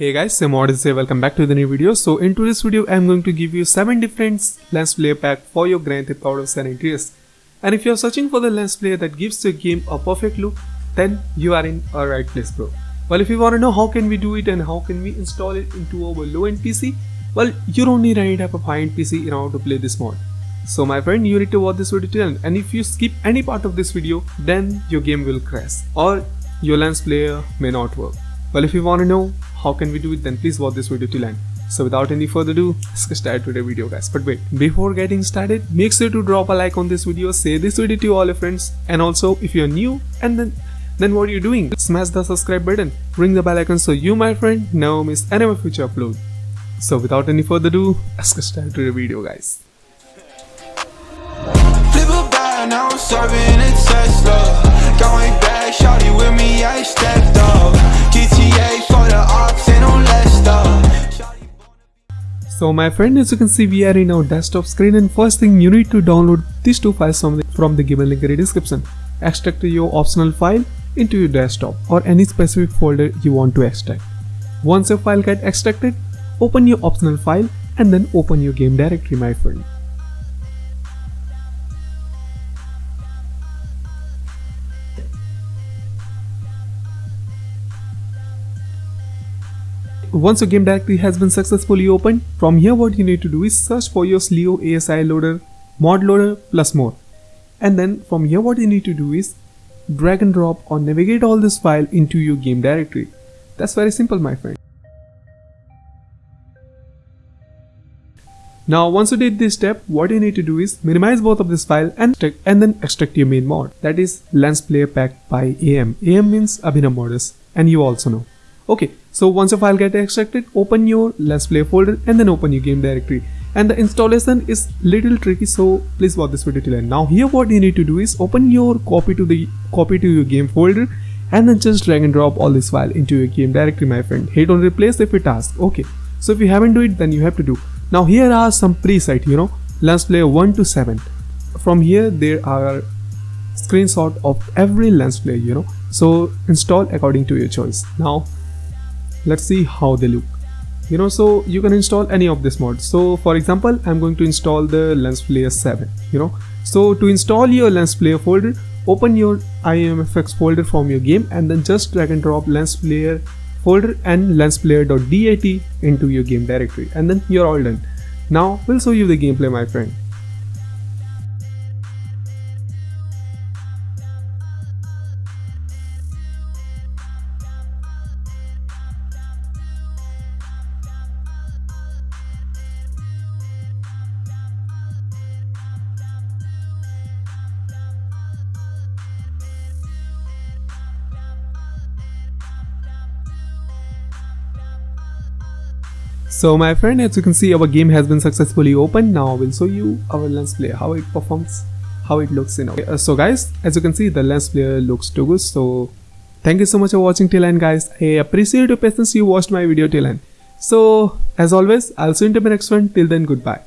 Hey guys, Sam Odyssey, welcome back to the new video. So in today's video, I'm going to give you 7 different lens flare pack for your Grand Theft Auto San Andreas. And if you're searching for the lens flare that gives your game a perfect look, then you are in a right place bro. Well if you want to know how can we do it and how can we install it into our low-end PC, well you don't need any type of high-end PC in order to play this mod. So my friend, you need to watch this video till end and if you skip any part of this video, then your game will crash or your lens flare may not work. Well if you want to know how can we do it then please watch this video till end. So without any further ado, let's get started the video guys. But wait, before getting started, make sure to drop a like on this video, share this video to all your friends and also if you're new and then then what are you doing? Smash the subscribe button, ring the bell icon so you my friend never miss any of future upload. So without any further ado, let's get started the video guys. So my friend as you can see we are in our desktop screen and first thing you need to download these two files from the, from the given link in the description. Extract your optional file into your desktop or any specific folder you want to extract. Once your file get extracted, open your optional file and then open your game directory my friend. Once your game directory has been successfully opened, from here what you need to do is search for your Slio ASI loader, mod loader plus more. And then from here what you need to do is drag and drop or navigate all this file into your game directory. That's very simple my friend. Now once you did this step, what you need to do is minimize both of this file and, and then extract your main mod. That is Lens Flare Pack by AM. AM means Abhinav Modus and you also know. Okay, so once your file get extracted, open your Lens Flare folder and then open your game directory. And the installation is little tricky, so please watch this video till end. Now here what you need to do is open your copy to the copy to your game folder and then just drag and drop all this file into your game directory my friend. Hit on replace if it asks. Okay, so if you haven't do it then you have to do. Now here are some preset, you know, Lens Flare 1 to 7. From here there are screenshot of every lens flare, you know. So install according to your choice. Now let's see how they look. You know so you can install any of this mod so for example i'm going to install the lens flare 7 you know. So to install your lens flare folder open your imfx folder from your game and then just drag and drop lens flare folder and lensflare.dat into your game directory and then you're all done. Now we'll show you the gameplay my friend So my friend as you can see our game has been successfully opened. Now I will show you our lens flare how it performs how it looks you know. Uh, so guys as you can see the lens flare looks too good. So thank you so much for watching till end guys. I appreciate your patience. You watched my video till end. So as always I'll see you in the next one. Till then goodbye